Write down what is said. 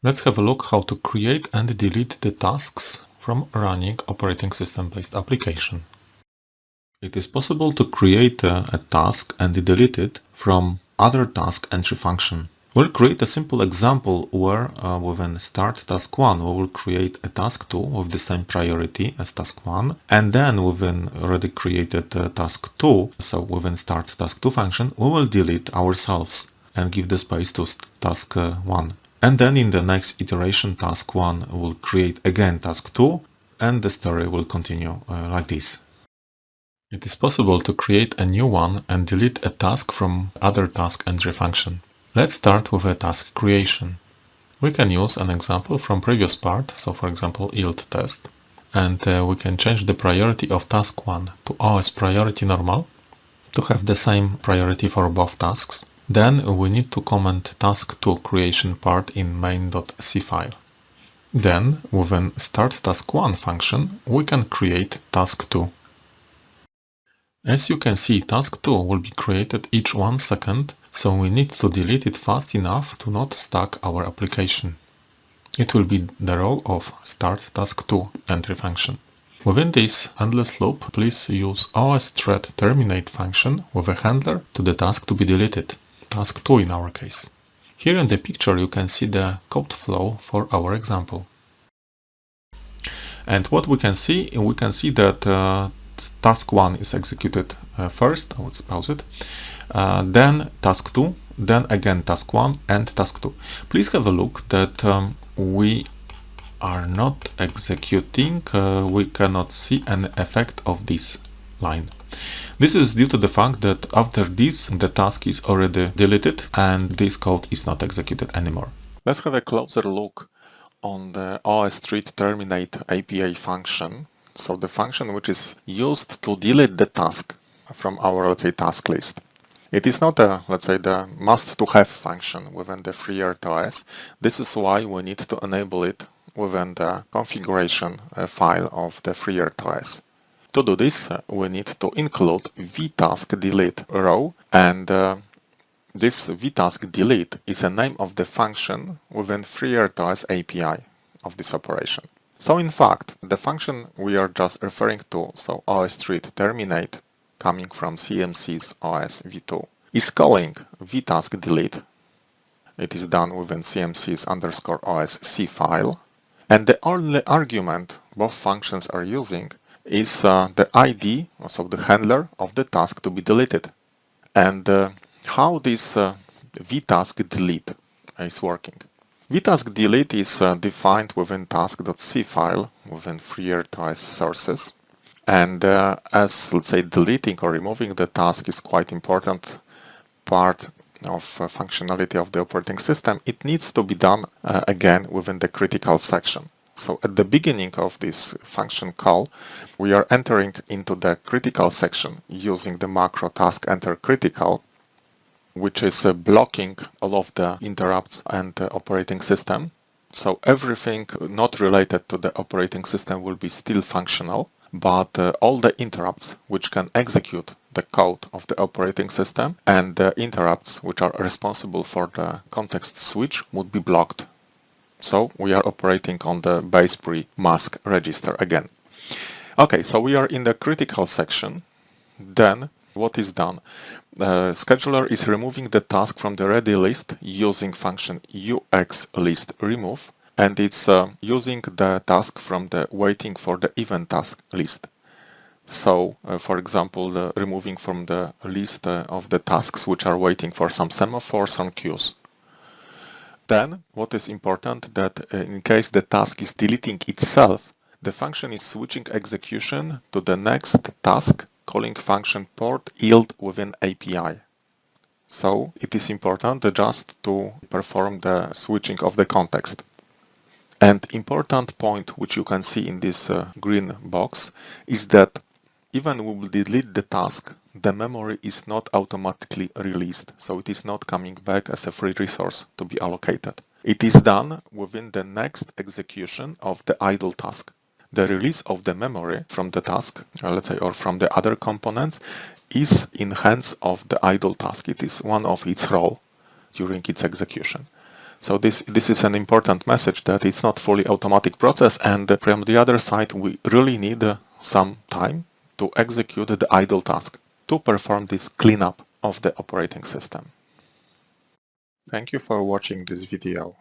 Let's have a look how to create and delete the tasks from running operating system based application. It is possible to create a, a, task and delete it from other task entry function. We'll create a simple example where uh, within start task 1 we will create a task 2 with the same priority as task 1 and then within already created uh, task 2 so within start task 2 function we will delete ourselves and give the space to task uh, 1. And then in the next iteration, task 1 will create again task 2 and the story will continue uh, like this. It is possible to create a new one and delete a task from other task entry function. Let's start with a task creation. We can use an example from previous part, so for example yield test. And uh, we can change the priority of task 1 to OS priority normal to have the same priority for both tasks. Then we need to comment task2 creation part in main.c file. Then, within start task1 function, we can create task2. As you can see, task2 will be created each one second, so we need to delete it fast enough to not stack our application. It will be the role of start task2 entry function. Within this endless loop, please use OS thread terminate function with a handler to the task to be deleted task 2 in our case. Here in the picture you can see the code flow for our example. And what we can see, we can see that uh, task 1 is executed uh, first, let's pause it, uh, then task 2, then again task 1 and task 2. Please have a look that um, we are not executing, uh, we cannot see an effect of this line. This is due to the fact that after this, the task is already deleted and this code is not executed anymore. Let's have a closer look on the OS thread terminate API function. So the function which is used to delete the task from our, let's say, task list. It is not a, let's say, the must-to-have function within the FreeRTOS. This is why we need to enable it within the configuration uh, file of the FreeRTOS. To do this, uh, we need to include vtask delete row and uh, this vtask delete is a name of the function within FreeRTOS API of this operation. So in fact, the function we are just referring to, so OS thread terminate coming from CMSIS OS v2, is calling vtask delete. It is done within CMSIS underscore OS C file. And the only argument both functions are using is uh, the ID, so the handler of the task to be deleted. And uh, how this uh, vtask delete is working. vtask delete is uh, defined within task.c file within FreeRTOS sources. And uh, as, let's say, deleting or removing the task is quite important part of uh, functionality of the operating system, it needs to be done again within the critical section. So at the beginning of this function call, we are entering into the critical section using the macro task enter critical, which is uh, blocking all of the interrupts and the operating system. So everything not related to the operating system will be still functional, but uh, all the interrupts which can execute the code of the operating system and the interrupts which are responsible for the context switch would be blocked so we are operating on the BASEPRI mask register again. Okay, so we are in the critical section. Then what is done? The scheduler is removing the task from the ready list using function uxList remove and it's uh, using the task from the waiting for the event task list. So, uh, for example, the removing from the list uh, of the tasks which are waiting for some semaphores on queues. Then, what is important that uh, in case the task is deleting itself, the function is switching execution to the next task calling function port yield within API. So it is important just to perform the switching of the context. And important point which you can see in this uh, green box is that even we will delete the task, the memory is not automatically released, so it is not coming back as a free resource to be allocated. It is done within the next execution of the idle task. The release of the memory from the task, uh, let's say, or from the other components is in hands of the idle task. It is one of its role during its execution. So this, this is an important message that it's not fully automatic process and from the other side we really need some time to execute the idle task to perform this cleanup of the operating system. Thank you for watching this video.